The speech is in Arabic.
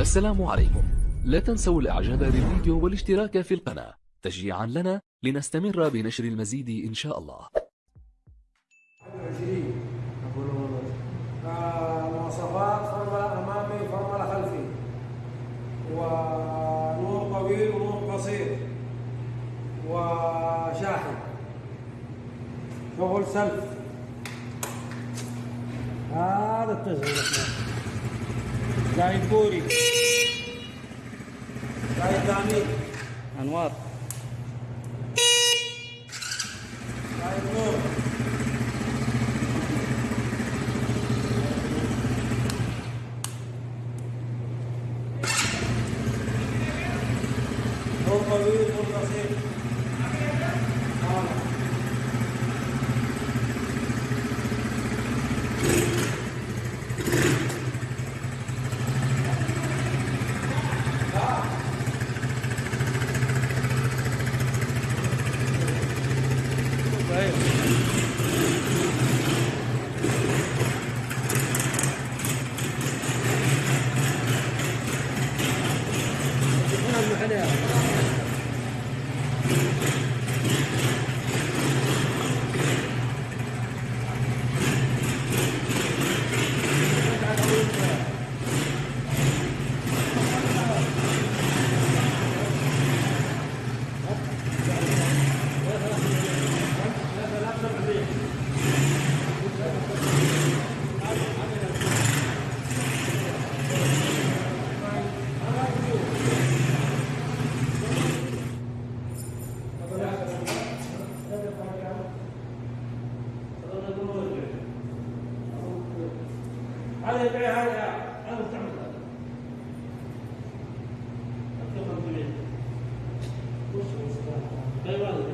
السلام عليكم. لا تنسوا الإعجاب بالفيديو والاشتراك في القناة. تشجيعا لنا لنستمر بنشر المزيد إن شاء الله. 20 مواصفات فرملة أمامي فرملة خلفي. ونور طويل ونور قصير. وشاحن. شغل سلف. هذا التشغيل Zahid Puri Zahid Zamil Anwar. Zahid Nur Nur Kabir Nur Kasir Hadi ya. هذا يبيع هذا هذا مستعمل هذا.